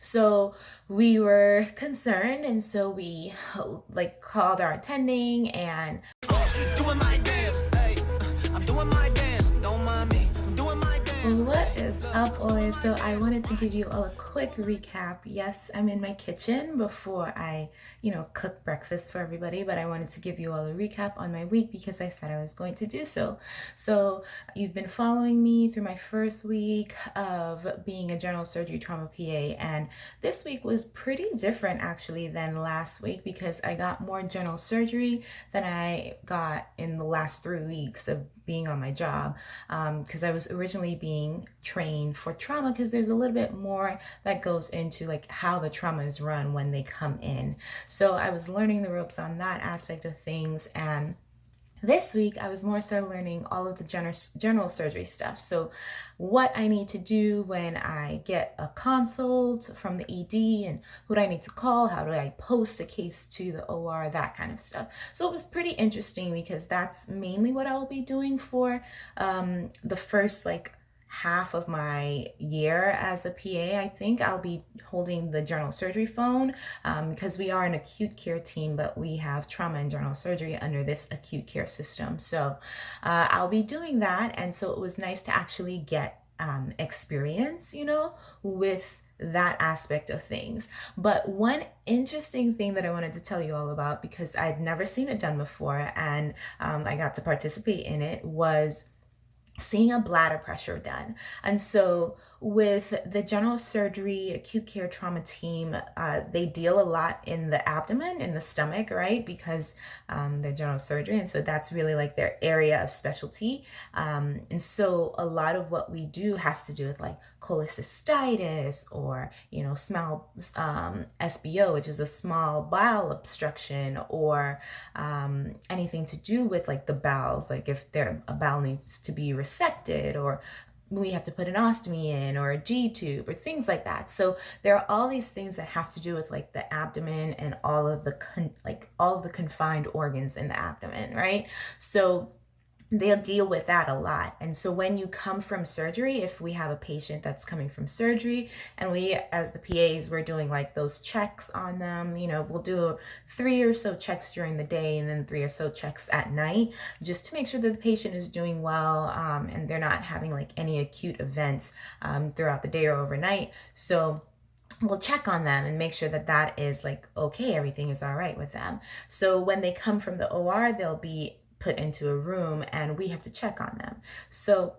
So we were concerned, and so we like called our attending and. Up? So I wanted to give you all a quick recap. Yes, I'm in my kitchen before I, you know, cook breakfast for everybody, but I wanted to give you all a recap on my week because I said I was going to do so. So you've been following me through my first week of being a general surgery trauma PA, and this week was pretty different actually than last week because I got more general surgery than I got in the last three weeks of being on my job because um, I was originally being trained for trauma because there's a little bit more that goes into like how the trauma is run when they come in. So I was learning the ropes on that aspect of things and this week I was more so learning all of the general, surgery stuff. So what I need to do when I get a consult from the ED and who do I need to call, how do I post a case to the OR, that kind of stuff. So it was pretty interesting because that's mainly what I'll be doing for um, the first like half of my year as a PA, I think I'll be holding the general surgery phone um, because we are an acute care team, but we have trauma and general surgery under this acute care system. So uh, I'll be doing that. And so it was nice to actually get um, experience, you know, with that aspect of things. But one interesting thing that I wanted to tell you all about because I'd never seen it done before and um, I got to participate in it was seeing a bladder pressure done. And so with the general surgery acute care trauma team, uh, they deal a lot in the abdomen, in the stomach, right? Because um, they're general surgery. And so that's really like their area of specialty. Um, and so a lot of what we do has to do with like cholecystitis or, you know, small um, SBO, which is a small bowel obstruction or um, anything to do with like the bowels, like if their a bowel needs to be resected or we have to put an ostomy in or a G tube or things like that. So there are all these things that have to do with like the abdomen and all of the like all of the confined organs in the abdomen, right? So they'll deal with that a lot. And so when you come from surgery, if we have a patient that's coming from surgery and we, as the PAs, we're doing like those checks on them, you know, we'll do three or so checks during the day and then three or so checks at night just to make sure that the patient is doing well um, and they're not having like any acute events um, throughout the day or overnight. So we'll check on them and make sure that that is like okay everything is all right with them so when they come from the or they'll be put into a room and we have to check on them. So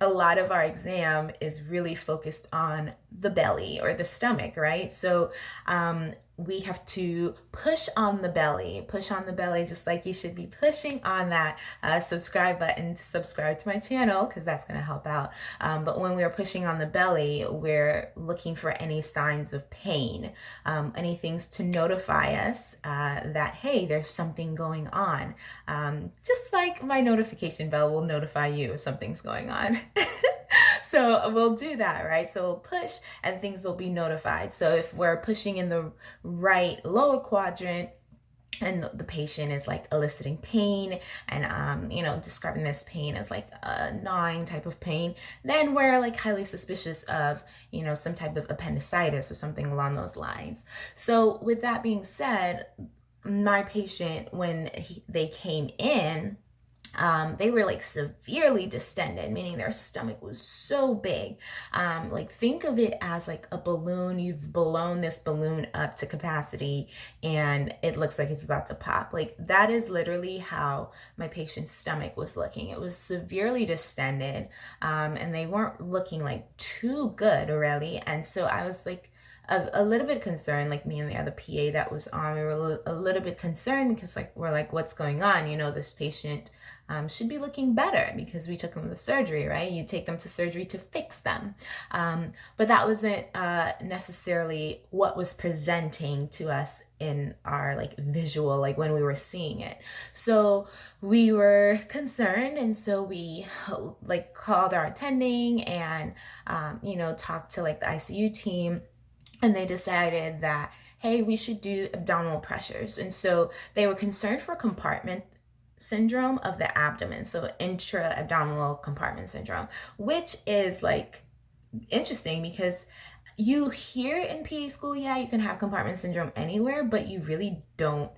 a lot of our exam is really focused on the belly or the stomach, right? So um, we have to push on the belly, push on the belly, just like you should be pushing on that uh, subscribe button to subscribe to my channel because that's going to help out. Um, but when we're pushing on the belly, we're looking for any signs of pain, um, any things to notify us uh, that, hey, there's something going on. Um, just like my notification bell will notify you if something's going on. so we'll do that, right? So we'll push and things will be notified. So if we're pushing in the right lower quadrant, and the patient is like eliciting pain and um, you know describing this pain as like a gnawing type of pain then we're like highly suspicious of you know some type of appendicitis or something along those lines so with that being said my patient when he, they came in um, they were like severely distended, meaning their stomach was so big. Um, like think of it as like a balloon. You've blown this balloon up to capacity and it looks like it's about to pop. Like that is literally how my patient's stomach was looking. It was severely distended um, and they weren't looking like too good really. And so I was like, a, a, little bit concerned, like me and the other PA that was on, we were a little, a little bit concerned because like we're like, what's going on? You know, this patient um, should be looking better because we took them to surgery, right? You take them to surgery to fix them. Um, but that wasn't uh, necessarily what was presenting to us in our like visual, like when we were seeing it. So we were concerned and so we like called our attending and, um, you know, talked to like the ICU team and they decided that hey, we should do abdominal pressures. And so they were concerned for compartment syndrome of the abdomen, so intra abdominal compartment syndrome, which is like interesting because you hear in PA school, yeah, you can have compartment syndrome anywhere, but you really don't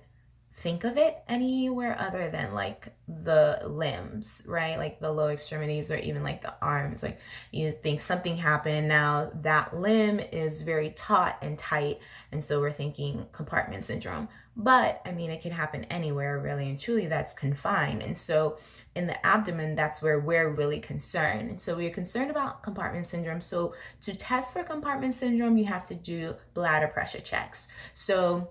think of it anywhere other than like the limbs, right? Like the low extremities or even like the arms. Like you think something happened. Now that limb is very taut and tight. And so we're thinking compartment syndrome. But I mean, it can happen anywhere really and truly that's confined. And so in the abdomen, that's where we're really concerned. And so we're concerned about compartment syndrome. So to test for compartment syndrome, you have to do bladder pressure checks. So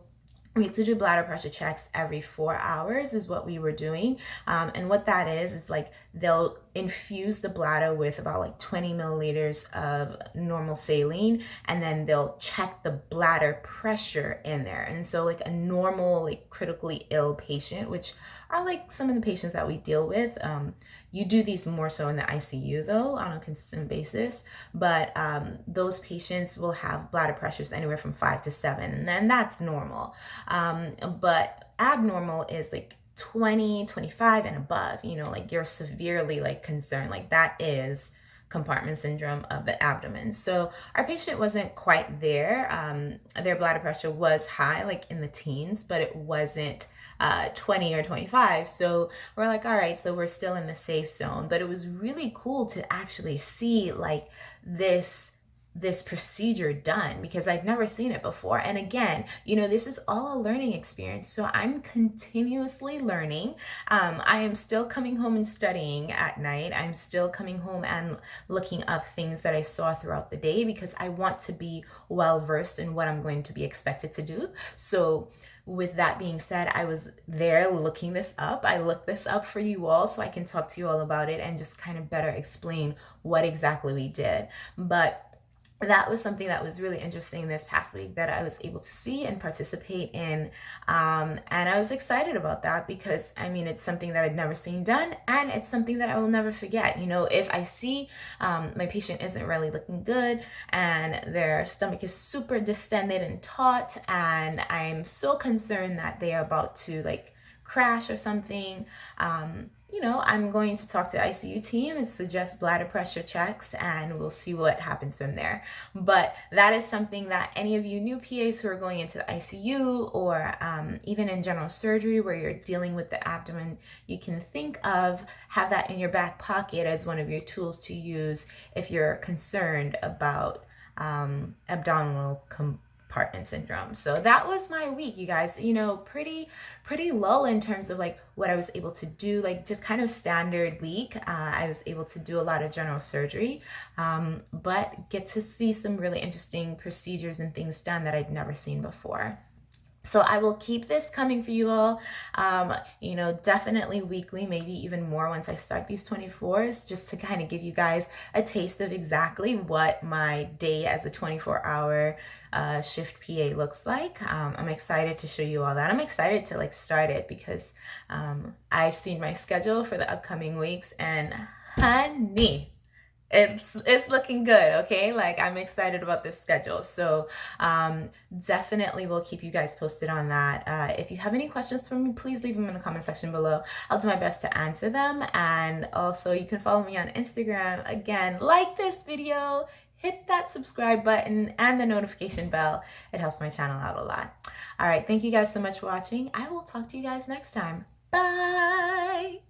we have to do bladder pressure checks every four hours is what we were doing. Um, and what that is is like they'll infuse the bladder with about like 20 milliliters of normal saline and then they'll check the bladder pressure in there and so like a normal like critically ill patient which are like some of the patients that we deal with um, you do these more so in the ICU though on a consistent basis, but um, those patients will have bladder pressures anywhere from five to seven, and then that's normal. Um, but abnormal is like 20, 25 and above, you know, like you're severely like concerned, like that is compartment syndrome of the abdomen. So our patient wasn't quite there. Um, their bladder pressure was high, like in the teens, but it wasn't uh, 20 or 25. So we're like, all right, so we're still in the safe zone. But it was really cool to actually see like this this procedure done because I'd never seen it before. And again, you know, this is all a learning experience. So I'm continuously learning. Um, I am still coming home and studying at night. I'm still coming home and looking up things that I saw throughout the day because I want to be well versed in what I'm going to be expected to do. So with that being said, I was there looking this up. I looked this up for you all so I can talk to you all about it and just kind of better explain what exactly we did. But that was something that was really interesting this past week that I was able to see and participate in. Um, and I was excited about that because I mean, it's something that I'd never seen done and it's something that I will never forget. You know, if I see um, my patient isn't really looking good and their stomach is super distended and taut, and I'm so concerned that they are about to like crash or something, um, you know, I'm going to talk to the ICU team and suggest bladder pressure checks and we'll see what happens from there. But that is something that any of you new PAs who are going into the ICU or um, even in general surgery where you're dealing with the abdomen, you can think of, have that in your back pocket as one of your tools to use if you're concerned about um, abdominal compartment syndrome. So that was my week, you guys. You know, pretty pretty low in terms of like what I was able to do, like just kind of standard week. Uh, I was able to do a lot of general surgery, um, but get to see some really interesting procedures and things done that I'd never seen before. So I will keep this coming for you all, um, you know, definitely weekly, maybe even more once I start these 24s, just to kind of give you guys a taste of exactly what my day as a 24 hour uh, shift PA looks like. Um, I'm excited to show you all that. I'm excited to like start it because um, I've seen my schedule for the upcoming weeks and honey, it's it's looking good okay? Like i'm excited about this schedule. So um, definitely will keep you guys posted on that. Uh, if you have any questions for me please leave them in the comment section below. I'll do my best to answer them. And also you can follow me on instagram. Again like this video hit that subscribe button and the notification bell. It helps my channel out a lot. All right thank you guys so much for watching. I will talk to you guys next time. Bye